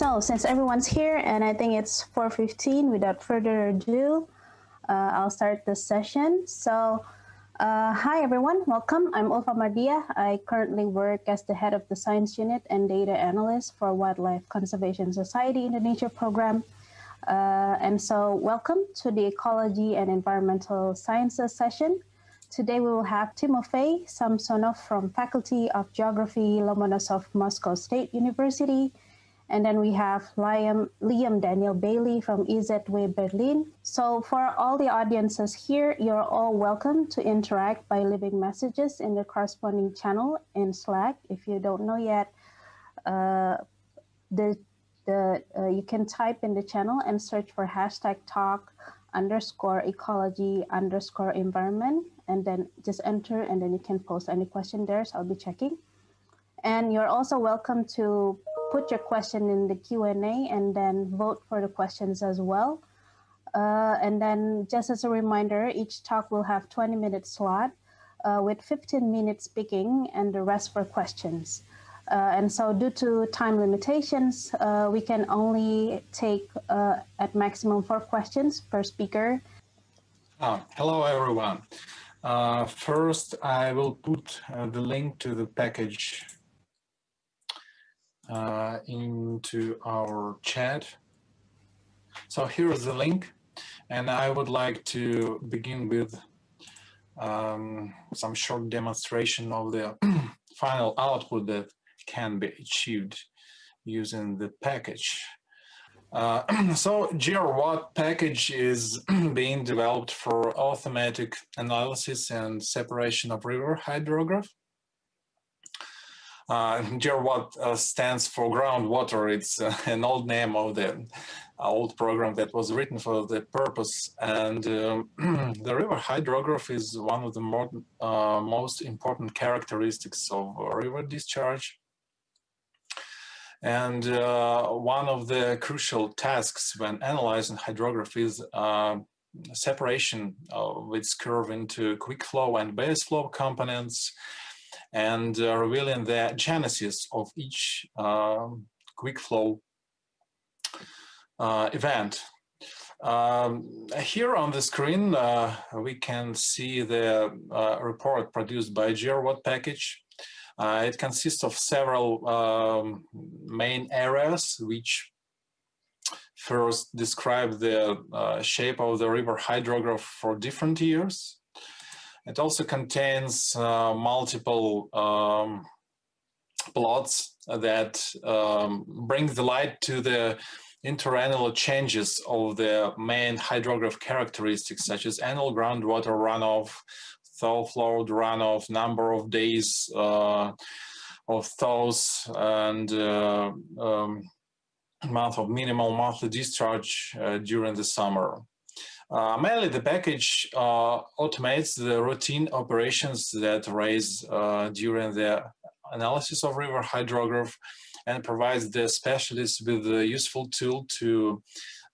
So since everyone's here and I think it's 4.15, without further ado, uh, I'll start the session. So uh, hi everyone, welcome. I'm Ulfa Mardia. I currently work as the head of the science unit and data analyst for Wildlife Conservation Society Indonesia program. Uh, and so welcome to the Ecology and Environmental Sciences session. Today we will have Timofey Samsonov from Faculty of Geography, Lomonosov Moscow State University, and then we have Liam, Liam Daniel Bailey from IZW Berlin. So for all the audiences here, you're all welcome to interact by leaving messages in the corresponding channel in Slack. If you don't know yet, uh, the, the, uh, you can type in the channel and search for hashtag talk underscore ecology underscore environment and then just enter and then you can post any question there so I'll be checking. And you're also welcome to put your question in the Q&A and then vote for the questions as well. Uh, and then just as a reminder, each talk will have 20 minute slot uh, with 15 minutes speaking and the rest for questions. Uh, and so due to time limitations, uh, we can only take uh, at maximum four questions per speaker. Oh, hello, everyone. Uh, first, I will put the link to the package uh, into our chat. So here is the link and I would like to begin with um, some short demonstration of the final output that can be achieved using the package. Uh, so GRWAT package is being developed for automatic analysis and separation of river hydrograph. Uh, GRWAT uh, stands for groundwater. It's uh, an old name of the uh, old program that was written for the purpose. And uh, the river hydrograph is one of the more, uh, most important characteristics of river discharge. And one of the crucial tasks when analyzing hydrograph is separation of its curve into quick flow and base flow components and uh, revealing the genesis of each um, quick flow uh, event. Um, here on the screen, uh, we can see the report produced by GRWAT package. Uh, it consists of several um, main areas, which first describe the uh, shape of the river hydrograph for different years. It also contains uh, multiple um, plots that um, bring the light to the interannual changes of the main hydrograph characteristics such as annual groundwater runoff, thaw flow runoff, number of days uh, of thaws, and uh, um, month of minimal monthly discharge uh, during the summer. Uh, mainly the package uh, automates the routine operations that arise uh, during the analysis of river hydrograph and provides the specialists with a useful tool to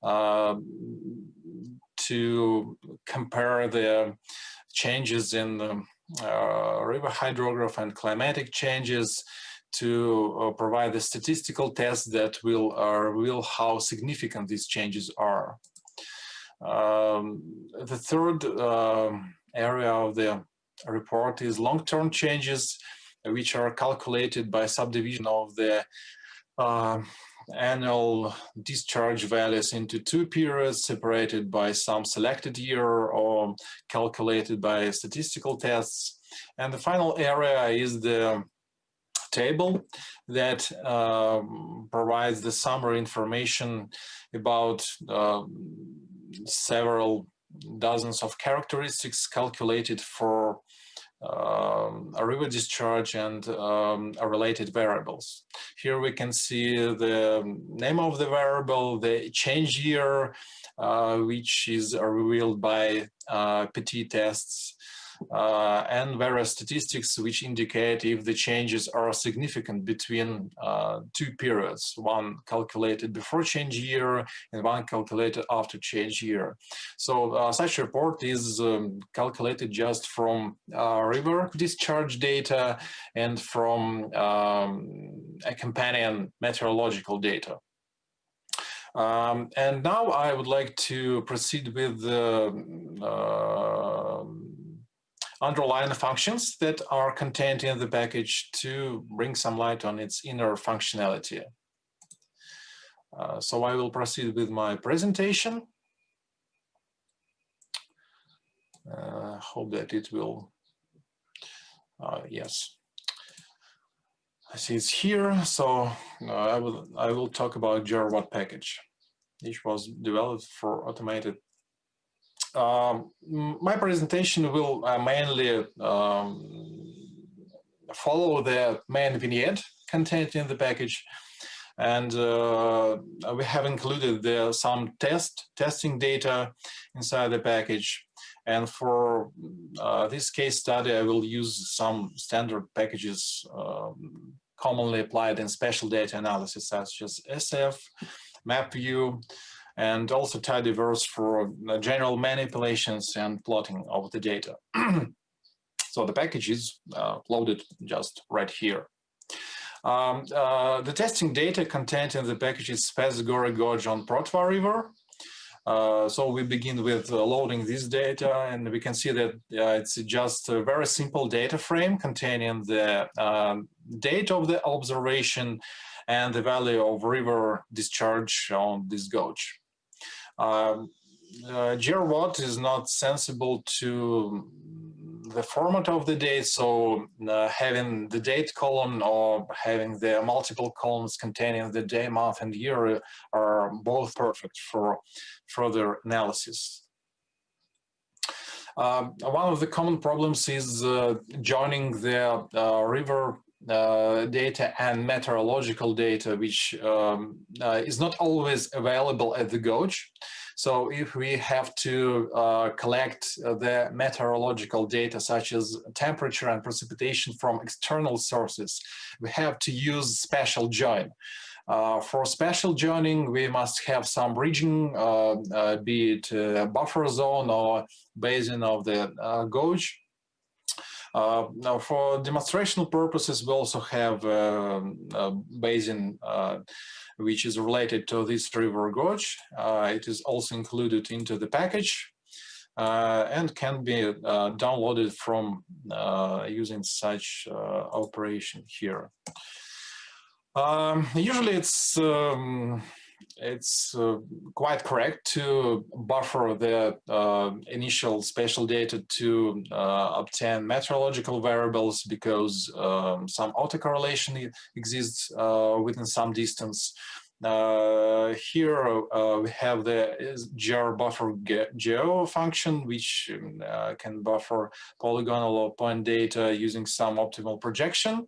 uh, to compare the changes in the uh, river hydrograph and climatic changes to uh, provide the statistical tests that will reveal how significant these changes are. Um, the third uh, area of the report is long-term changes, which are calculated by subdivision of the uh, annual discharge values into two periods separated by some selected year or calculated by statistical tests. And the final area is the table that um, provides the summary information about um, several dozens of characteristics calculated for um, a river discharge and um, related variables. Here we can see the name of the variable, the change year, uh, which is revealed by uh, PT tests, uh, and various statistics which indicate if the changes are significant between uh, two periods, one calculated before change year and one calculated after change year. So uh, such report is um, calculated just from uh, river discharge data and from um, a companion meteorological data. Um, and now I would like to proceed with the uh, underlying functions that are contained in the package to bring some light on its inner functionality. Uh, so I will proceed with my presentation. Uh, hope that it will, uh, yes. I see it's here, so uh, I will I will talk about GRWAT package, which was developed for automated. Um, my presentation will uh, mainly um, follow the main vignette contained in the package, and uh, we have included there some test testing data inside the package. And for uh, this case study, I will use some standard packages um, commonly applied in spatial data analysis, such as SF, MapView, and also tidyverse for uh, general manipulations and plotting of the data. so the package is uh, loaded just right here. Um, uh, the testing data contained in the package is Spas-Ugor Gorge on Protva River, uh, so we begin with uh, loading this data and we can see that uh, it's just a very simple data frame containing the um, date of the observation and the value of river discharge on this gauge. Um, uh, is not sensible to the format of the date, so uh, having the date column or having the multiple columns containing the day, month, and year are both perfect for further analysis. Um, one of the common problems is uh, joining the uh, river uh, data and meteorological data, which um, uh, is not always available at the gauge. So if we have to uh, collect uh, the meteorological data such as temperature and precipitation from external sources, we have to use special join. Uh, for special joining, we must have some region, uh, uh, be it buffer zone or basin of the uh, now, for demonstrational purposes, we also have a basin which is related to this river gorge. Uh, it is also included into the package uh, and can be uh, downloaded from using such operation here. Um, usually it's um, it's uh, quite correct to buffer the uh, initial spatial data to uh, obtain meteorological variables because um, some autocorrelation exists uh, within some distance. Uh, here we have the gr buffer geo function, which um, can buffer polygonal or point data using some optimal projection.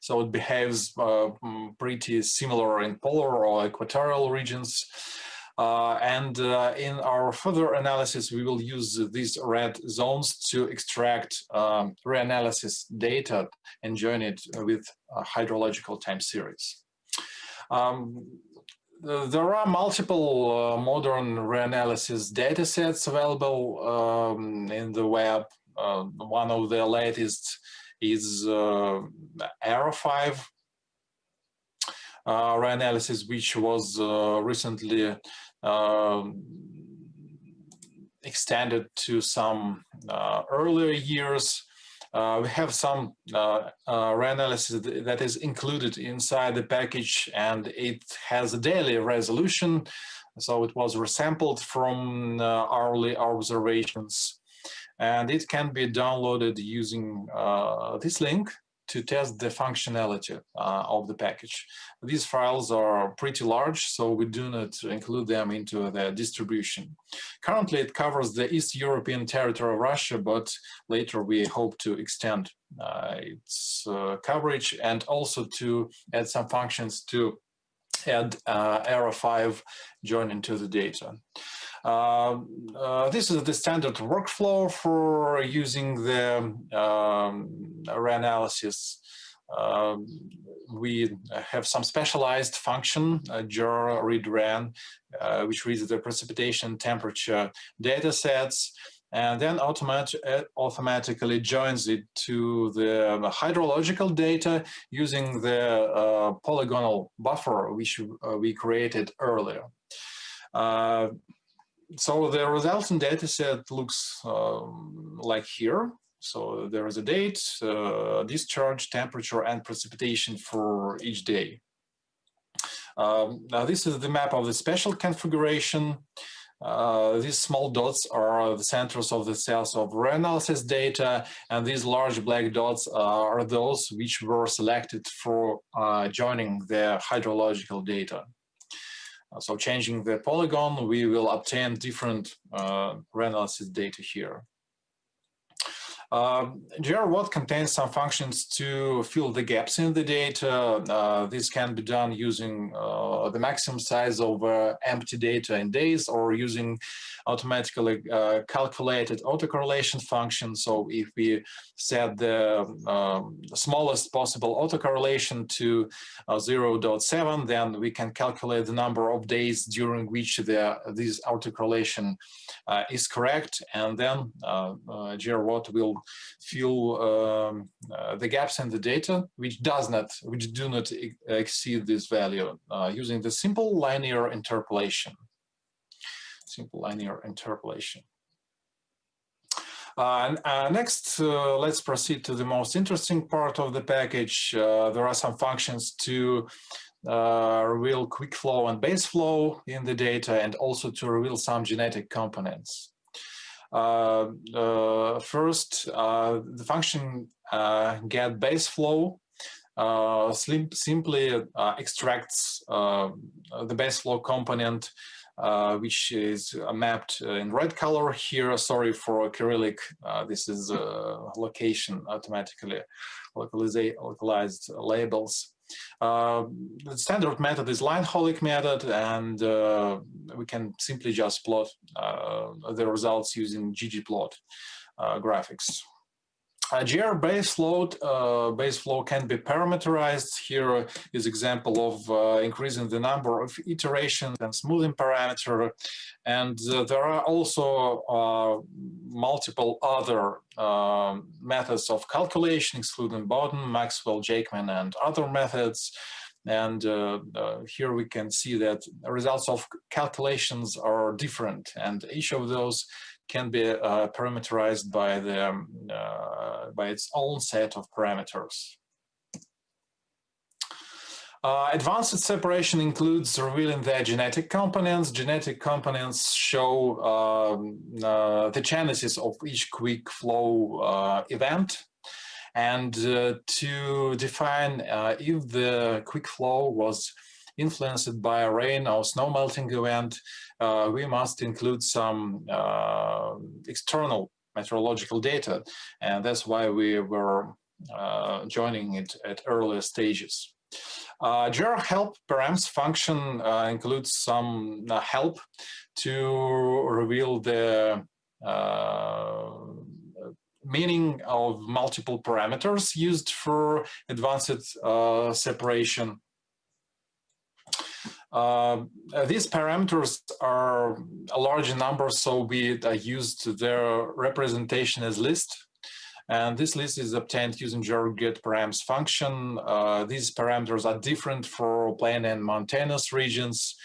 So it behaves uh, mm, pretty similar in polar or equatorial regions. Uh, and uh, in our further analysis, we will use these red zones to extract um, reanalysis data and join it with hydrological time series. Um, there are multiple uh, modern reanalysis datasets available um, in the web. Uh, one of the latest is uh, ERA5 uh, reanalysis, which was uh, recently um, extended to some earlier years. Uh, we have some uh, uh, reanalysis that is included inside the package and it has a daily resolution. So it was resampled from hourly observations and it can be downloaded using uh, this link to test the functionality uh, of the package. These files are pretty large, so we do not include them into the distribution. Currently, it covers the East European territory of Russia, but later we hope to extend uh, its uh, coverage and also to add some functions to add uh, ERA5 join into the data. Um, uh, this is the standard workflow for using the um, reanalysis. Um, we have some specialized function, uh, read ran, uh, which reads the precipitation temperature data sets and then automat automatically joins it to the hydrological data using the uh, polygonal buffer which uh, we created earlier. Uh, so the resulting data set looks um, like here. So there is a date, uh, discharge, temperature, and precipitation for each day. Um, now this is the map of the special configuration. Uh, these small dots are the centers of the cells of reanalysis data, and these large black dots are those which were selected for uh, joining the hydrological data. Uh, so changing the polygon, we will obtain different uh, data here. Uh, contains some functions to fill the gaps in the data. Uh, this can be done using uh, the maximum size of uh, empty data in days or using automatically uh, calculated autocorrelation function. So if we set the um, smallest possible autocorrelation to uh, 0.7, then we can calculate the number of days during which the, this autocorrelation is correct. And then uh, GRWAT will fill um, uh, the gaps in the data which does not, which do not exceed this value uh, using the simple linear interpolation. Simple linear interpolation. Uh, uh, next, uh, let's proceed to the most interesting part of the package. Uh, there are some functions to reveal quick flow and base flow in the data and also to reveal some genetic components. Uh, uh, first, uh, the function get base flow simply extracts the base flow component uh, which is uh, mapped in red color here. Sorry for Cyrillic. This is location automatically localized labels. Uh, the standard method is Lyne-Hollick method, and uh, we can simply just plot uh, the results using ggplot graphics. GR base load uh, base flow can be parameterized. Here is example of uh, increasing the number of iterations and smoothing parameter. And uh, there are also uh, multiple other um, methods of calculation, excluding Boughton, Maxwell, Jakeman, and other methods. And uh, uh, here we can see that results of calculations are different, and each of those can be uh, parameterized by the um, uh, by its own set of parameters. Uh, advanced separation includes revealing the genetic components. Genetic components show um, uh, the genesis of each quick flow uh, event. And uh, to define if the quick flow was influenced by rain or snow melting event, uh, we must include some uh, external meteorological data. And that's why we were uh, joining it at earlier stages. Uh, GR help params function uh, includes some uh, help to reveal the uh, meaning of multiple parameters used for advanced uh, separation. Uh, these parameters are a large number, so we uh, used their representation as list. And this list is obtained using get params function. Uh, these parameters are different for plain and mountainous regions,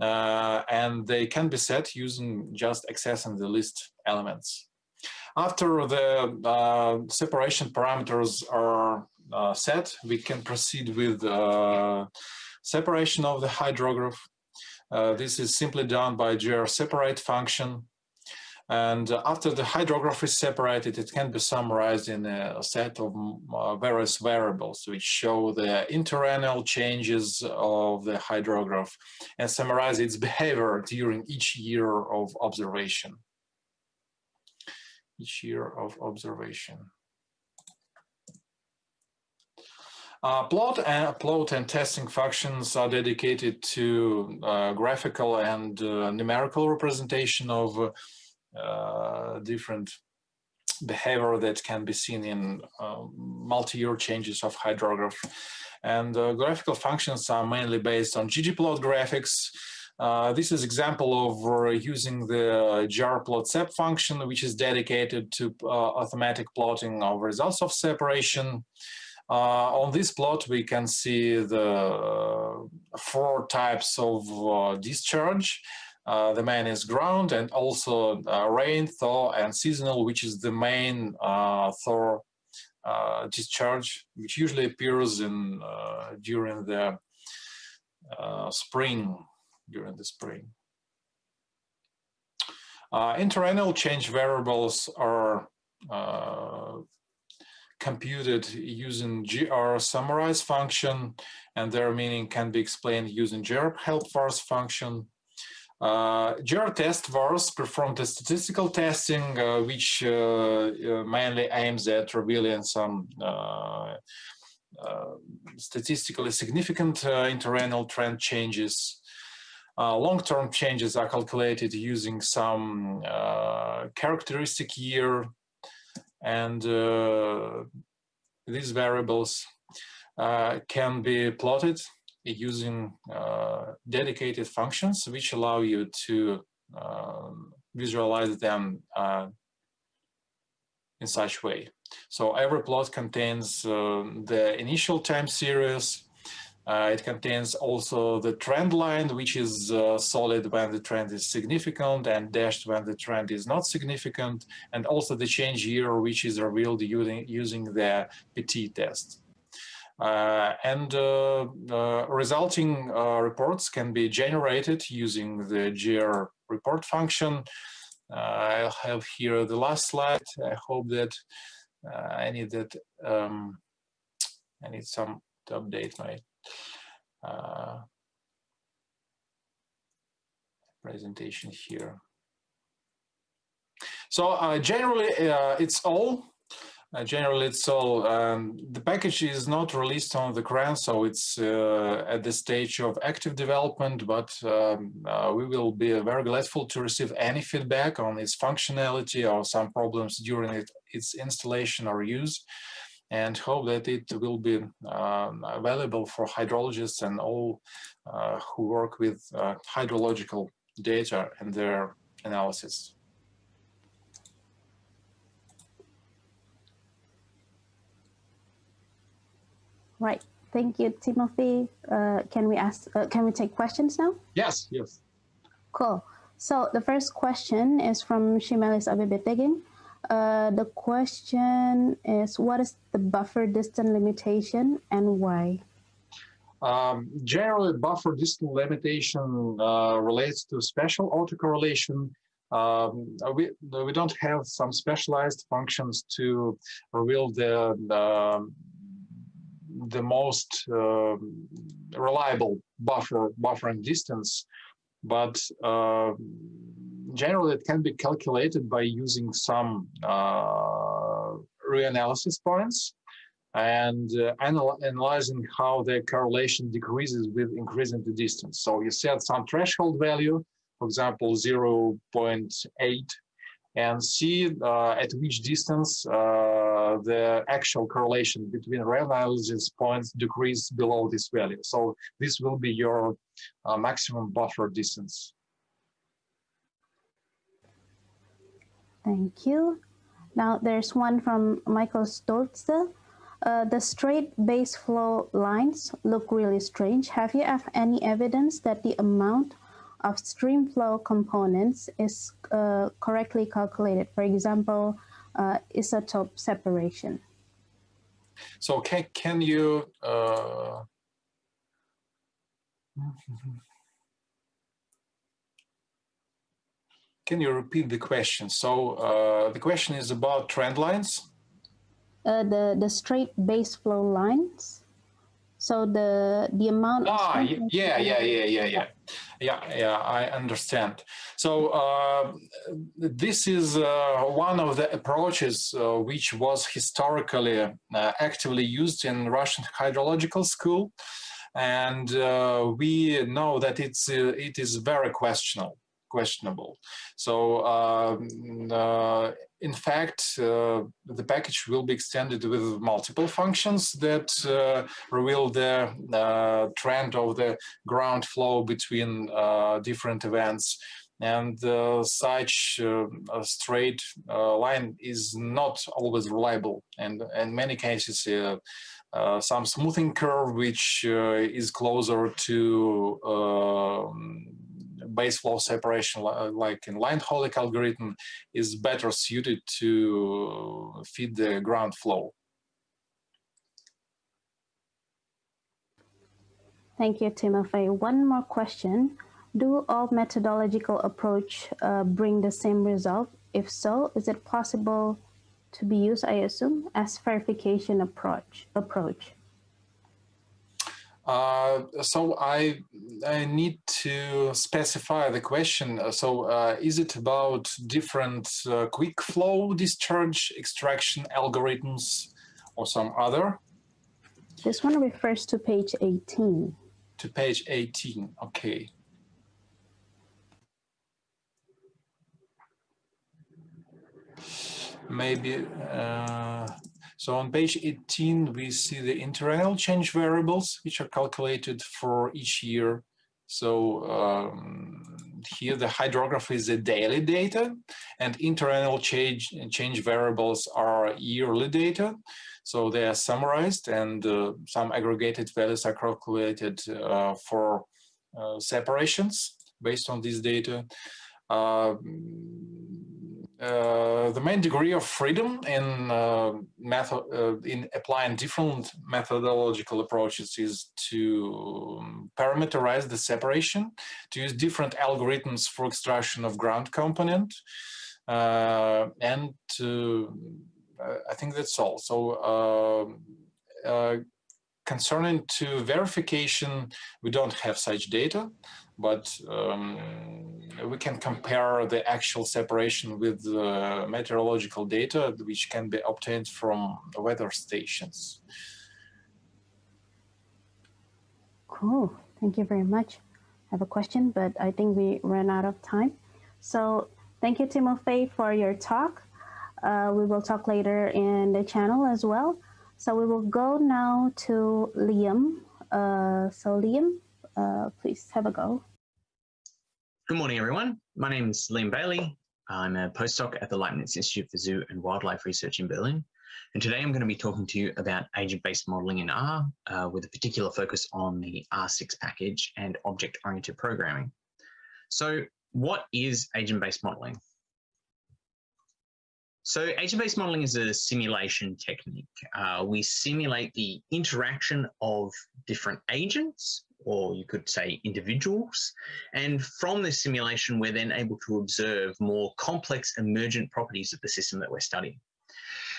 uh, and they can be set using just accessing the list elements. After the uh, separation parameters are uh, set, we can proceed with separation of the hydrograph. Uh, this is simply done by GR separate function. And after the hydrograph is separated, it can be summarized in a set of uh, various variables which show the interannual changes of the hydrograph and summarize its behavior during each year of observation. Each year of observation. Uh, plot and plot and testing functions are dedicated to uh, graphical and uh, numerical representation of uh, different behavior that can be seen in uh, multi-year changes of hydrograph. And uh, graphical functions are mainly based on ggplot graphics. Uh, this is example of uh, using the grplot function, which is dedicated to uh, automatic plotting of results of separation. Uh, on this plot, we can see the four types of discharge. Uh, the main is ground and also uh, rain, thaw, and seasonal, which is the main uh, thaw discharge, which usually appears in during the spring during the spring. Uh, interannual change variables are uh, computed using gr summarize function and their meaning can be explained using gr help vars function. Uh, gr test vars perform the statistical testing uh, which uh, uh, mainly aims at revealing some uh, statistically significant interannual trend changes uh, Long-term changes are calculated using some uh, characteristic year and uh, these variables uh, can be plotted using uh, dedicated functions which allow you to um, visualize them in such way. So every plot contains the initial time series, uh, it contains also the trend line, which is uh, solid when the trend is significant and dashed when the trend is not significant, and also the change year, which is revealed using, using the PT test. Uh, and uh, uh, resulting uh, reports can be generated using the GR report function. I'll have here the last slide. I hope that I need that um, I need some to update my uh, presentation here. So uh, generally, uh, it's all. Uh, generally, it's all. Um, the package is not released on the CRAN, so it's uh, at the stage of active development. But um, we will be very grateful to receive any feedback on its functionality or some problems during it, its installation or use and hope that it will be um, available for hydrologists and all uh, who work with uh, hydrological data and their analysis. Right. Thank you, Timothy. Uh, can we ask? Uh, can we take questions now? Yes. Yes. Cool. So the first question is from Shimelis Abibetegin. Uh, the question is, what is the buffer distance limitation and why? Um, generally, buffer distance limitation uh, relates to special autocorrelation. Um, we, we don't have some specialized functions to reveal the, the, the most uh, reliable buffer buffering distance, but uh, generally it can be calculated by using some uh, reanalysis points and uh, anal analyzing how the correlation decreases with increasing the distance. So you set some threshold value, for example, 0.8, and see uh, at which distance uh, the actual correlation between reanalysis points decrease below this value. So this will be your uh, maximum buffer distance. Thank you. Now there's one from Michael Stolze. Uh, the straight base flow lines look really strange. Have you have any evidence that the amount of stream flow components is uh, correctly calculated? For example, uh, isotope separation. So can, can you Can you repeat the question? So uh, the question is about trend lines? Uh, the, the straight base flow lines. So the the amount. Ah, yeah, yeah, yeah, yeah, yeah, yeah, yeah. I understand. So uh, this is uh, one of the approaches uh, which was historically uh, actively used in Russian hydrological school, and uh, we know that it's uh, it is very questionable questionable. So um, uh, in fact, uh, the package will be extended with multiple functions that uh, reveal the uh, trend of the ground flow between uh, different events. And uh, such uh, a straight line is not always reliable. And in many cases, some smoothing curve, which is closer to base flow separation like in Lyne-Hollick algorithm is better suited to feed the ground flow. Thank you, Timofey. One more question. Do all methodological approach uh, bring the same result? If so, is it possible to be used, I assume, as verification approach? approach? Uh, so I, I need to specify the question. Uh, so uh, is it about different uh, quick flow discharge extraction algorithms or some other? This one refers to page 18. To page 18, okay. Maybe, uh, so on page 18, we see the interannual change variables, which are calculated for each year. So um, here the hydrography is the daily data and interannual change, change variables are yearly data. So they are summarized and uh, some aggregated values are calculated uh, for uh, separations based on this data. Uh, the main degree of freedom in uh, method uh, in applying different methodological approaches is to um, parameterize the separation, to use different algorithms for extraction of ground component, and to, I think that's all. So concerning to verification, we don't have such data but um, we can compare the actual separation with the meteorological data which can be obtained from the weather stations. Cool, thank you very much. I have a question, but I think we ran out of time. So thank you, Timofey, for your talk. Uh, we will talk later in the channel as well. So we will go now to Liam. Uh, so Liam, uh, please have a go. Good morning, everyone. My name is Liam Bailey. I'm a postdoc at the Leibniz Institute for Zoo and Wildlife Research in Berlin. And today I'm going to be talking to you about agent-based modeling in R uh, with a particular focus on the R6 package and object-oriented programming. So what is agent-based modeling? So agent-based modeling is a simulation technique. Uh, we simulate the interaction of different agents or you could say individuals. And from this simulation, we're then able to observe more complex emergent properties of the system that we're studying.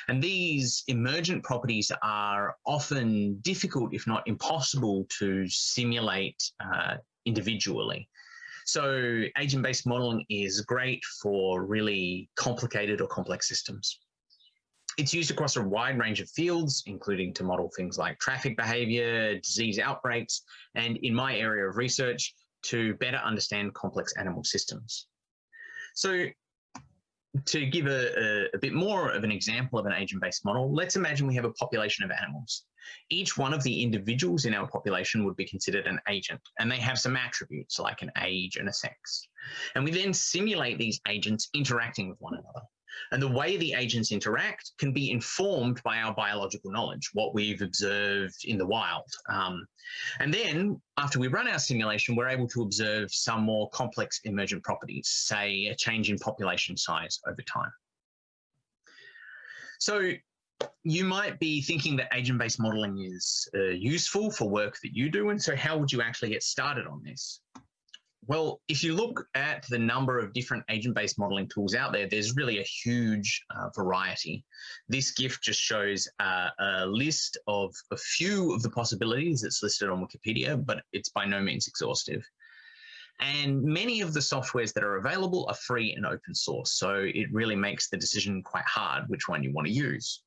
And these emergent properties are often difficult, if not impossible, to simulate uh, individually. So agent-based modeling is great for really complicated or complex systems. It's used across a wide range of fields, including to model things like traffic behavior, disease outbreaks, and in my area of research, to better understand complex animal systems. So to give a, a, a, bit more of an example of an agent-based model, let's imagine we have a population of animals. Each one of the individuals in our population would be considered an agent, and they have some attributes like an age and a sex. And we then simulate these agents interacting with one another. And the way the agents interact can be informed by our biological knowledge, what we've observed in the wild. Um, and then after we run our simulation, we're able to observe some more complex emergent properties, say a change in population size over time. So you might be thinking that agent-based modeling is uh, useful for work that you do. And so how would you actually get started on this? Well, if you look at the number of different agent-based modeling tools out there, there's really a huge uh, variety. This GIF just shows uh, a list of a few of the possibilities that's listed on Wikipedia, but it's by no means exhaustive. And many of the softwares that are available are free and open source, so it really makes the decision quite hard which one you want to use.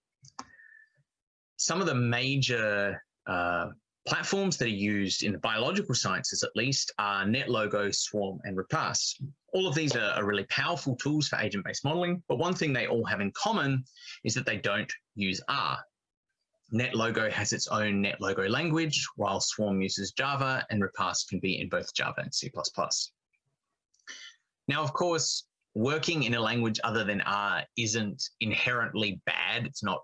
Some of the major uh, Platforms that are used in the biological sciences, at least, are NetLogo, Swarm, and Repast. All of these are, really powerful tools for agent-based modeling, but one thing they all have in common is that they don't use R. NetLogo has its own NetLogo language, while Swarm uses Java, and Repast can be in both Java and C++. Now, of course, working in a language other than R isn't inherently bad. It's not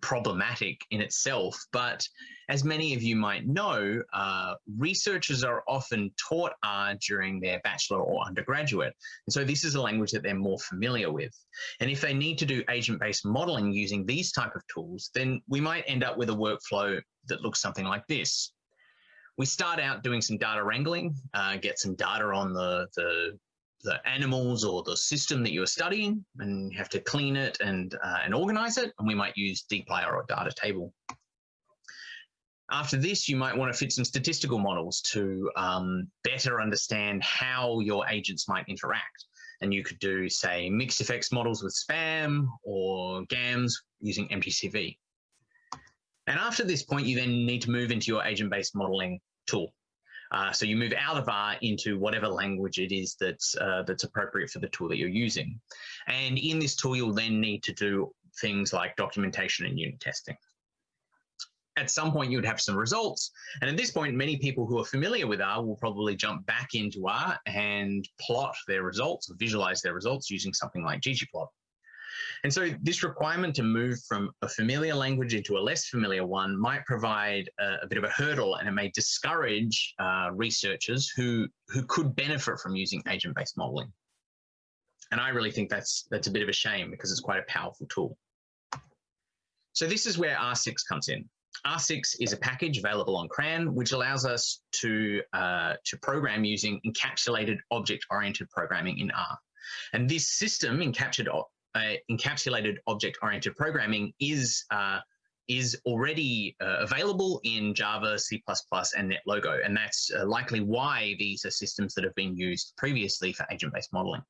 problematic in itself. But as many of you might know, uh, researchers are often taught R during their bachelor or undergraduate. And so this is a language that they're more familiar with. And if they need to do agent-based modeling using these type of tools, then we might end up with a workflow that looks something like this. We start out doing some data wrangling, uh, get some data on the, the the animals or the system that you're studying and you have to clean it and, uh, and organize it. And we might use dplyr or data table. After this, you might want to fit some statistical models to um, better understand how your agents might interact. And you could do, say, mixed effects models with spaMM or GAMS using mgcv. And after this point, you then need to move into your agent-based modeling tool. Uh, so you move out of R into whatever language it is that's, uh, that's appropriate for the tool that you're using. And in this tool, you'll then need to do things like documentation and unit testing. At some point, you'd have some results. And at this point, many people who are familiar with R will probably jump back into R and plot their results or visualize their results using something like ggplot. And so this requirement to move from a familiar language into a less familiar one might provide a, a bit of a hurdle and it may discourage uh, researchers who, who could benefit from using agent-based modeling. And I really think that's, that's a bit of a shame because it's quite a powerful tool. So this is where R6 comes in. R6 is a package available on CRAN, which allows us to, uh, to program using encapsulated object-oriented programming in R. And this system, encapsulated, encapsulated object-oriented programming is uh, is already uh, available in Java, C++, and NetLogo, and that's uh, likely why these are systems that have been used previously for agent-based modeling.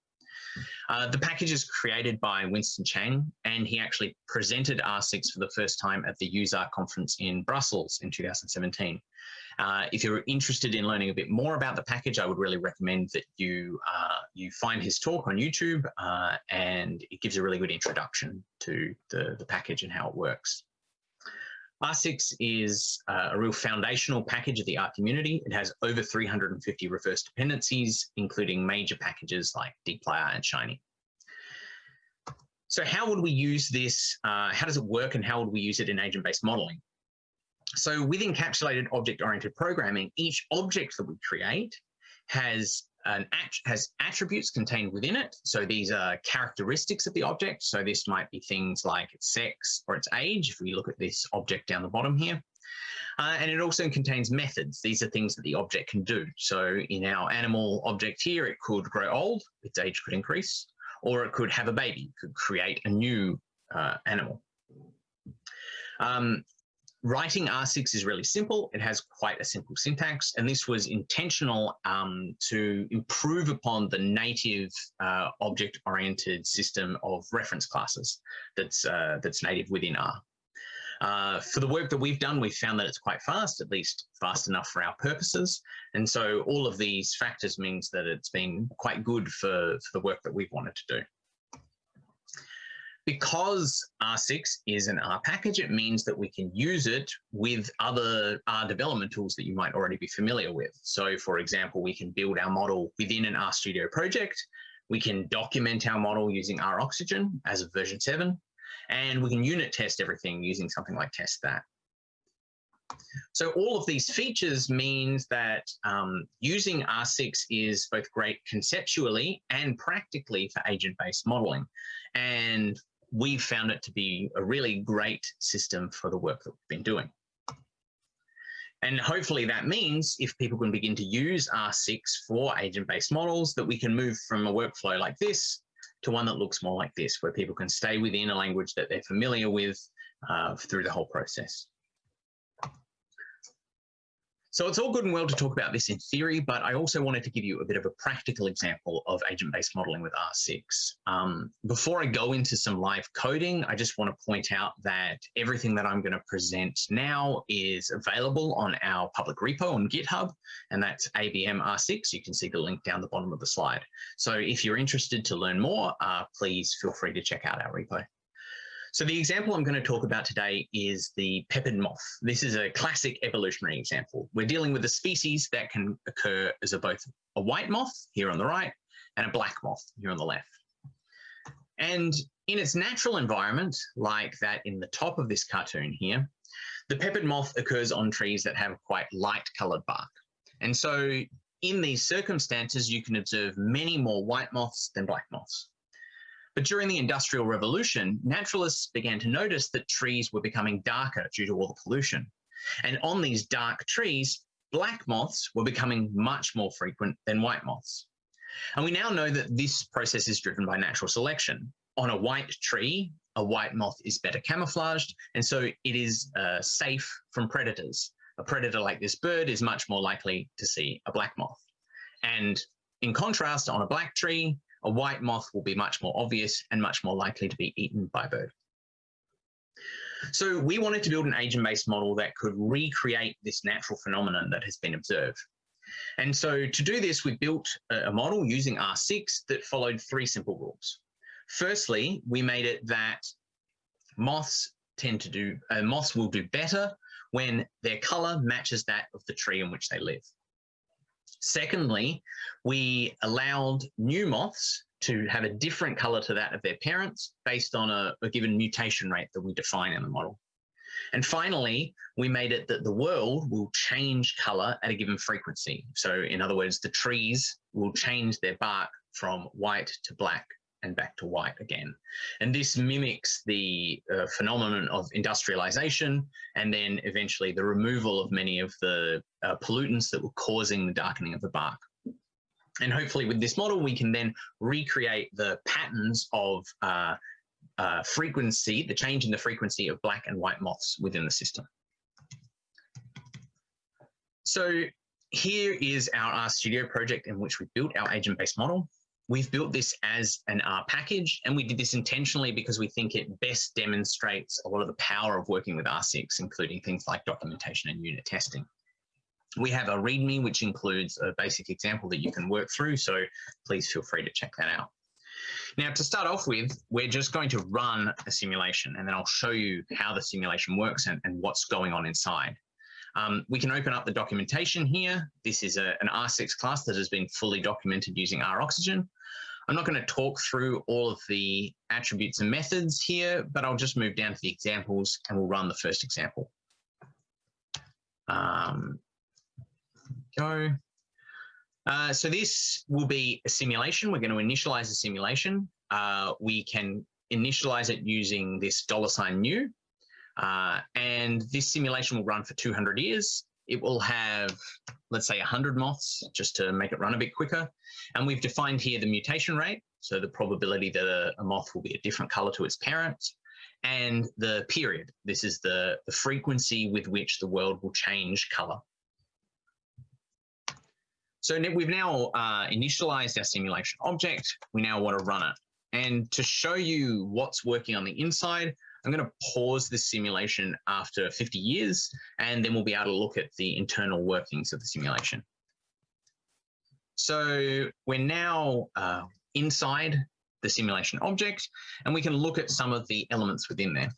Uh, the package is created by Winston Chang, and he actually presented R6 for the first time at the useR! conference in Brussels in 2017. Uh, if you're interested in learning a bit more about the package, I would really recommend that you uh, you find his talk on YouTube, uh, and it gives a really good introduction to the, the package and how it works. R6 is uh, a real foundational package of the R community. It has over 350 reverse dependencies, including major packages like dplyr and Shiny. So how would we use this? Uh, how does it work and how would we use it in agent-based modeling? So with encapsulated object-oriented programming, each object that we create has an has attributes contained within it. So these are characteristics of the object. So this might be things like its sex or its age, if we look at this object down the bottom here. Uh, and it also contains methods. These are things that the object can do. So in our animal object here, it could grow old, its age could increase, or it could have a baby, could create a new uh, animal. Um, Writing R6 is really simple. It has quite a simple syntax, and this was intentional um, to improve upon the native uh, object-oriented system of reference classes that's, uh, that's native within R. Uh, for the work that we've done, we've found that it's quite fast, at least fast enough for our purposes. And so all of these factors means that it's been quite good for, for the work that we've wanted to do. Because R6 is an R package, it means that we can use it with other R development tools that you might already be familiar with. So for example, we can build our model within an RStudio project. We can document our model using roxygen as of version 7, and we can unit test everything using something like testthat. So all of these features means that um, using R6 is both great conceptually and practically for agent-based modeling. And we've found it to be a really great system for the work that we've been doing. And hopefully that means if people can begin to use R6 for agent-based models, that we can move from a workflow like this to one that looks more like this, where people can stay within a language that they're familiar with uh, through the whole process. So it's all good and well to talk about this in theory, but I also wanted to give you a bit of a practical example of agent-based modeling with R6. Um, before I go into some live coding, I just want to point out that everything that I'm going to present now is available on our public repo on GitHub, and that's ABM R6. You can see the link down the bottom of the slide. So if you're interested to learn more, uh, please feel free to check out our repo. So the example I'm going to talk about today is the peppered moth. This is a classic evolutionary example. We're dealing with a species that can occur as a, both a white moth here on the right and a black moth here on the left. And in its natural environment, like that in the top of this cartoon here, the peppered moth occurs on trees that have quite light colored bark. And so in these circumstances, you can observe many more white moths than black moths. But during the Industrial Revolution, naturalists began to notice that trees were becoming darker due to all the pollution. And on these dark trees, black moths were becoming much more frequent than white moths. And we now know that this process is driven by natural selection. On a white tree, a white moth is better camouflaged, and so it is uh, safe from predators. A predator like this bird is much more likely to see a black moth. And in contrast, on a black tree, a white moth will be much more obvious and much more likely to be eaten by a bird. So we wanted to build an agent-based model that could recreate this natural phenomenon that has been observed. And so to do this, we built a model using R6 that followed three simple rules. Firstly, we made it that moths tend to do, uh, moths will do better when their color matches that of the tree in which they live. Secondly, we allowed new moths to have a different color to that of their parents based on a, a, given mutation rate that we define in the model. And finally, we made it that the world will change color at a given frequency. So in other words, the trees will change their bark from white to black and back to white again. And this mimics the uh, phenomenon of industrialization and then eventually the removal of many of the uh, pollutants that were causing the darkening of the bark. And hopefully with this model, we can then recreate the patterns of uh, uh frequency, the change in the frequency of black and white moths within the system. So here is our RStudio project in which we built our agent-based model. We've built this as an R package, and we did this intentionally because we think it best demonstrates a lot of the power of working with R6, including things like documentation and unit testing. We have a README, which includes a basic example that you can work through, so please feel free to check that out. Now, to start off with, we're just going to run a simulation, and then I'll show you how the simulation works and, and what's going on inside. Um, we can open up the documentation here. This is a, an R6 class that has been fully documented using roxygen. I'm not going to talk through all of the attributes and methods here, but I'll just move down to the examples and we'll run the first example. Um, go. Uh, so this will be a simulation. We're going to initialize a simulation. Uh, we can initialize it using this dollar sign new. Uh, and this simulation will run for 200 years. It will have, let's say 100 moths just to make it run a bit quicker. And we've defined here the mutation rate. So the probability that a, a moth will be a different color to its parent and the period. This is the, the frequency with which the world will change color. So we've now uh, initialized our simulation object. We now want to run it. And to show you what's working on the inside, I'm going to pause this simulation after 50 years, and then we'll be able to look at the internal workings of the simulation. So we're now uh, inside the simulation object, and we can look at some of the elements within there.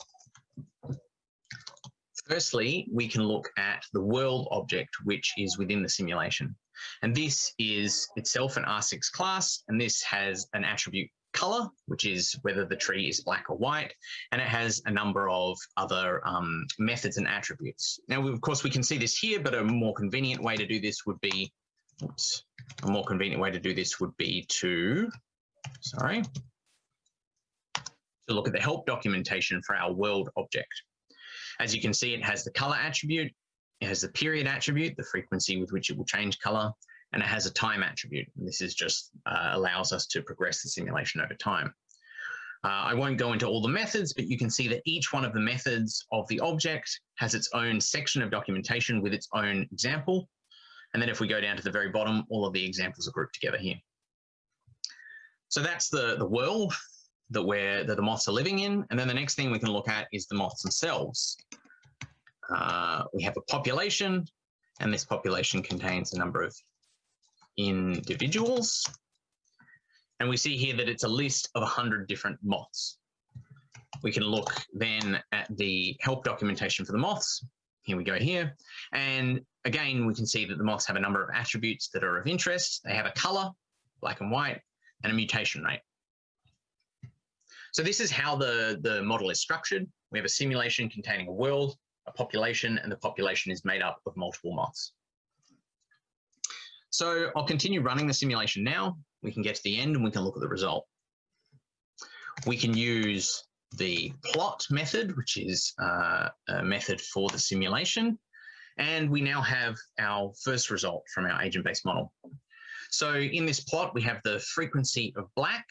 Firstly, we can look at the world object, which is within the simulation. And this is itself an R6 class, and this has an attribute color, which is whether the tree is black or white, and it has a number of other um, methods and attributes. Now, of course, we can see this here, but a more convenient way to do this would be, oops, a more convenient way to do this would be to, sorry, to look at the help documentation for our world object. As you can see, it has the color attribute, it has the period attribute, the frequency with which it will change color, and it has a time attribute. And this is just uh, allows us to progress the simulation over time. Uh, I won't go into all the methods, but you can see that each one of the methods of the object has its own section of documentation with its own example. And then if we go down to the very bottom, all of the examples are grouped together here. So that's the, the world that, we're, that the moths are living in. And then the next thing we can look at is the moths themselves. Uh, we have a population, and this population contains a number of individuals. And we see here that it's a list of 100 different moths. We can look then at the help documentation for the moths. Here we go here. And again, we can see that the moths have a number of attributes that are of interest. They have a color, black and white, and a mutation rate. So this is how the, the model is structured. We have a simulation containing a world, a population, and the population is made up of multiple moths. So I'll continue running the simulation now. We can get to the end and we can look at the result. We can use the plot method, which is uh, a method for the simulation. And we now have our first result from our agent-based model. So in this plot, we have the frequency of black.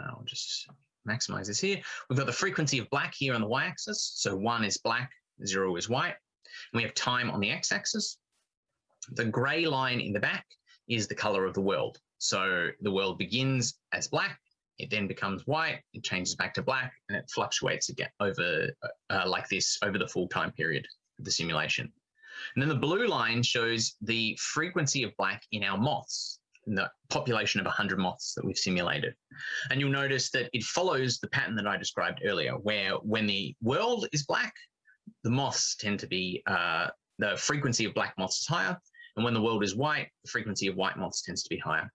I'll just maximize this here. We've got the frequency of black here on the y-axis. So one is black, zero is white. And we have time on the x-axis. The gray line in the back is the color of the world. So the world begins as black, it then becomes white, it changes back to black, and it fluctuates again over uh, like this over the full time period of the simulation. And then the blue line shows the frequency of black in our moths, in the population of 100 moths that we've simulated. And you'll notice that it follows the pattern that I described earlier, where when the world is black, the moths tend to be, uh, the frequency of black moths is higher. And when the world is white, the frequency of white moths tends to be higher.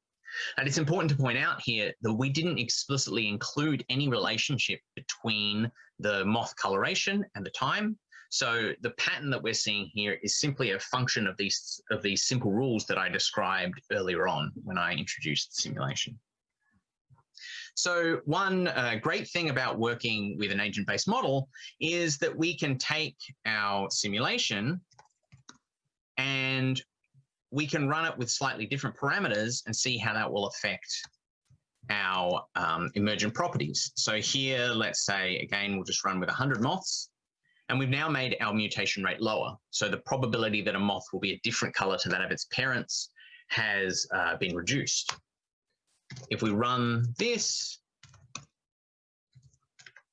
And it's important to point out here that we didn't explicitly include any relationship between the moth coloration and the time. So the pattern that we're seeing here is simply a function of these, of these simple rules that I described earlier on when I introduced the simulation. So one uh, great thing about working with an agent-based model is that we can take our simulation and we can run it with slightly different parameters and see how that will affect our um, emergent properties. So here, let's say, again, we'll just run with 100 moths. And we've now made our mutation rate lower. So the probability that a moth will be a different color to that of its parents has uh, been reduced. If we run this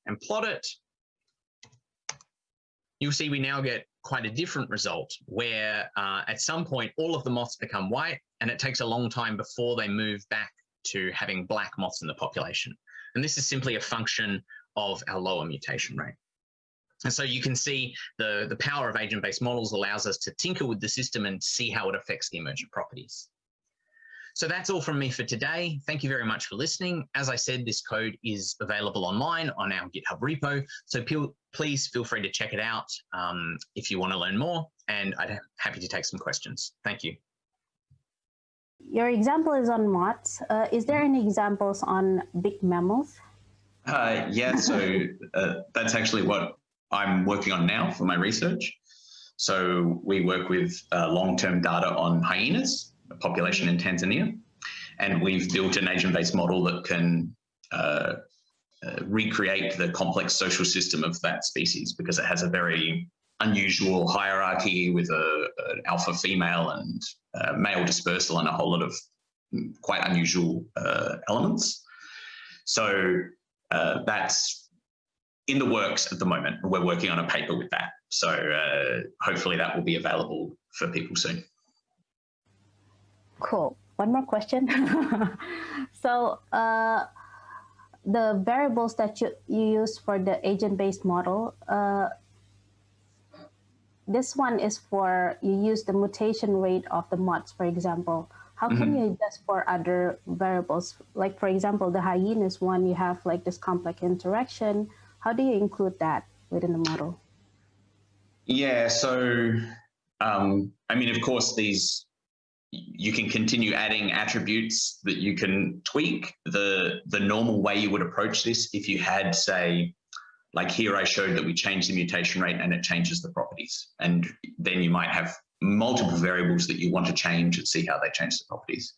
and plot it, you'll see we now get quite a different result where uh, at some point all of the moths become white and it takes a long time before they move back to having black moths in the population. And this is simply a function of our lower mutation rate. And so you can see the, the power of agent-based models allows us to tinker with the system and see how it affects the emergent properties. So that's all from me for today. Thank you very much for listening. As I said, this code is available online on our GitHub repo. So please feel free to check it out um, if you want to learn more. And I'm happy to take some questions. Thank you. Your example is on moths. Uh, is there any examples on big mammals? Uh, yeah, so uh, that's actually what I'm working on now for my research. So we work with uh, long-term data on hyenas population in Tanzania. And we've built an agent-based model that can uh, uh, recreate the complex social system of that species because it has a very unusual hierarchy with a, an alpha female and uh, male dispersal and a whole lot of quite unusual uh, elements. So uh, that's in the works at the moment. We're working on a paper with that. So uh, hopefully that will be available for people soon. Cool. One more question. so uh, the variables that you, you use for the agent-based model, uh, this one is for, you use the mutation rate of the moths, for example. How can mm -hmm. you adjust for other variables? Like, for example, the hyenas one, you have like this complex interaction. How do you include that within the model? Yeah, so, um, I mean, of course, these you can continue adding attributes that you can tweak. The, the normal way you would approach this, if you had, say, like here I showed that we change the mutation rate and it changes the properties. And then you might have multiple variables that you want to change and see how they change the properties.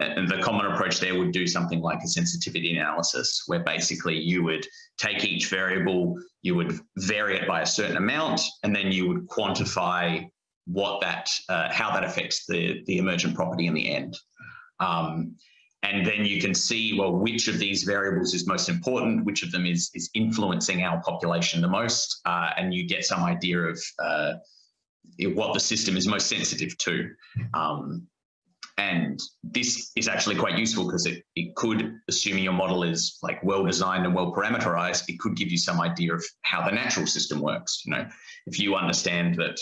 and the common approach there would do something like a sensitivity analysis, where basically you would take each variable, you would vary it by a certain amount, and then you would quantify what that, uh, how that affects the, the emergent property in the end. Um, and then you can see, well, which of these variables is most important, which of them is, is influencing our population the most, uh, and you get some idea of uh, what the system is most sensitive to. Um, and this is actually quite useful because it, it could, assuming your model is like well designed and well parameterized, it could give you some idea of how the natural system works. You know, if you understand that,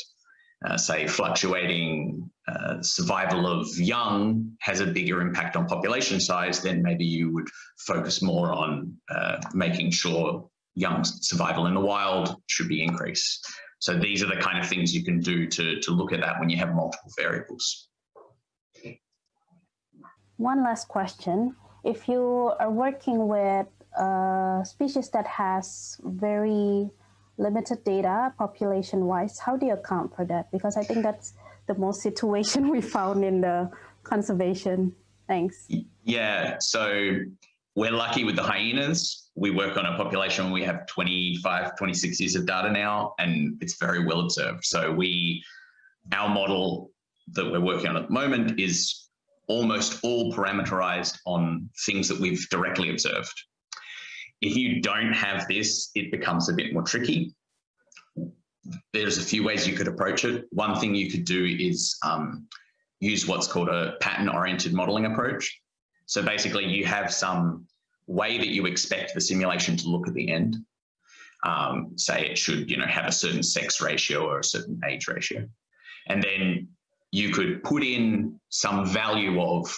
uh, say, fluctuating uh, survival of young has a bigger impact on population size, then maybe you would focus more on uh, making sure young survival in the wild should be increased. So these are the kind of things you can do to, to look at that when you have multiple variables. One last question. If you are working with a species that has very limited data population-wise, how do you account for that? Because I think that's the most situation we found in the conservation. Thanks. Yeah, so we're lucky with the hyenas. We work on a population we have 25, 26 years of data now, and it's very well observed. So we, our model that we're working on at the moment is almost all parameterized on things that we've directly observed. If you don't have this, it becomes a bit more tricky. There's a few ways you could approach it. One thing you could do is um, use what's called a pattern-oriented modeling approach. So basically you have some way that you expect the simulation to look at the end. Um, say it should, you know, have a certain sex ratio or a certain age ratio. And then you could put in some value of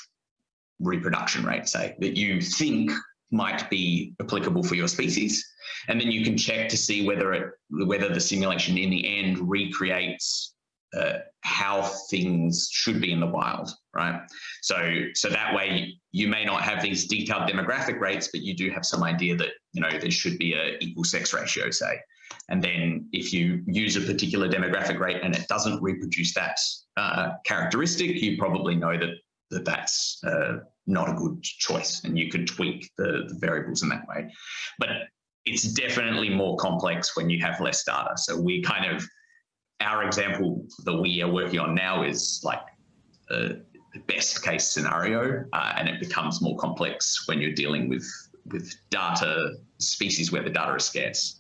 reproduction rate, say, that you think might be applicable for your species. And then you can check to see whether it whether the simulation in the end recreates uh, how things should be in the wild, right? So, so that way you may not have these detailed demographic rates, but you do have some idea that you know there should be a equal sex ratio, say. And then if you use a particular demographic rate and it doesn't reproduce that uh, characteristic, you probably know that, that that's uh, not a good choice, and you could tweak the, the variables in that way. But it's definitely more complex when you have less data. So we kind of our example that we are working on now is like a best case scenario, uh, and it becomes more complex when you're dealing with with data species where the data is scarce.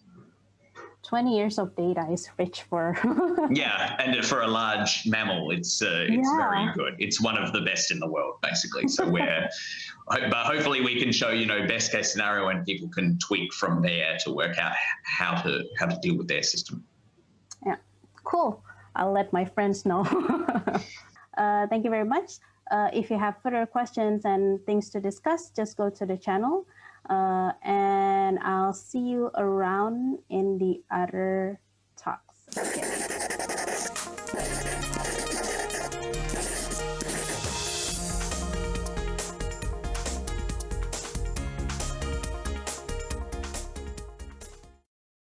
20 years of data is rich for yeah and for a large mammal it's uh, it's yeah. very good it's one of the best in the world basically so we're but hopefully we can show you know best case scenario and people can tweak from there to work out how to how to deal with their system yeah Cool. I'll let my friends know. uh, thank you very much. Uh, if you have further questions and things to discuss, just go to the channel. Uh, and I'll see you around in the other talks. Okay.